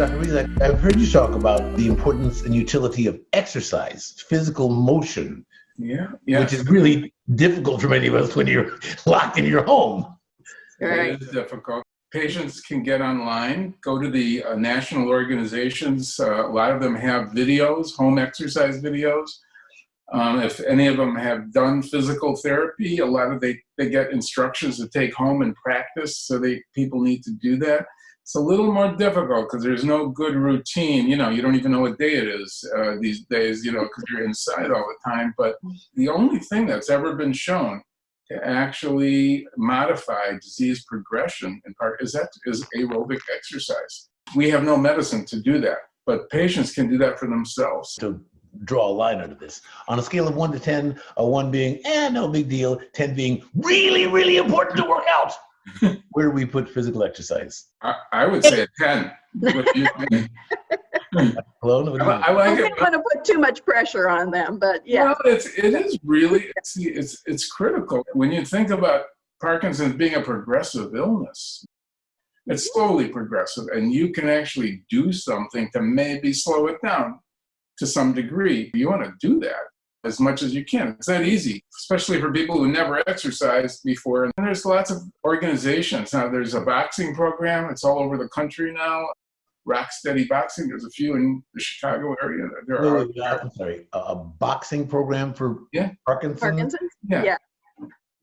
Dr. Rees, I've heard you talk about the importance and utility of exercise, physical motion, Yeah, yeah. which is really difficult for many of us when you're locked in your home. Right. It is difficult. Patients can get online, go to the uh, national organizations. Uh, a lot of them have videos, home exercise videos. Um, if any of them have done physical therapy, a lot of they, they get instructions to take home and practice. So they people need to do that. It's a little more difficult because there's no good routine. You know, you don't even know what day it is uh, these days. You know, because you're inside all the time. But the only thing that's ever been shown to actually modify disease progression in part is that is aerobic exercise. We have no medicine to do that, but patients can do that for themselves. To draw a line under this, on a scale of one to 10, a one being, eh, no big deal, 10 being really, really important to work out, where do we put physical exercise? I, I would say a 10. What do? Hello? What do you I, I I like don't want to put too much pressure on them, but yeah. Well, it's, it is really, it's, it's, it's critical. When you think about Parkinson's being a progressive illness, it's mm-hmm. slowly progressive, and you can actually do something to maybe slow it down to some degree. You want to do that as much as you can. It's not easy, especially for people who never exercised before. And there's lots of organizations. Now, there's a boxing program, it's all over the country now. Rock Steady Boxing, there's a few in the Chicago area. There are, Wait, wait, I'm sorry, a, a boxing program for Yeah. Parkinson's? Parkinson's? Yeah. Yeah.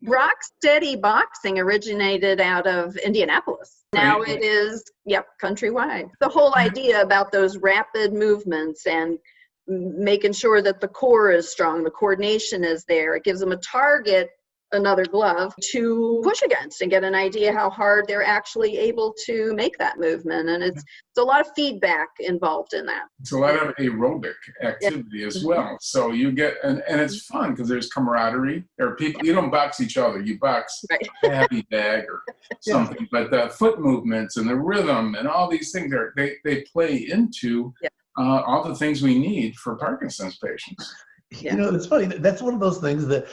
Rock Steady Boxing originated out of Indianapolis. Now it is, yep, countrywide. The whole mm-hmm. idea about those rapid movements and m- making sure that the core is strong, the coordination is there. It gives them a target, another glove, to push against and get an idea how hard they're actually able to make that movement. And it's, it's a lot of feedback involved in that. it's a lot of aerobic activity as well. So you get, and, and it's fun because there's camaraderie. There are people, you don't box each other, you box Right. a heavy bag or something. But the foot movements and the rhythm and all these things are, they, they play into Yeah. Uh, all the things we need for Parkinson's patients. Yeah. You know, it's funny. That's one of those things that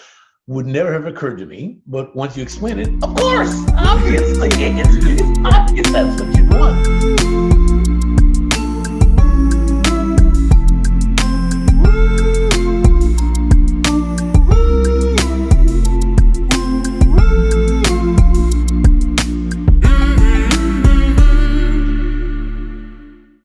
would never have occurred to me. But once you explain it, of course, obviously, it's, it's obvious that's what you want.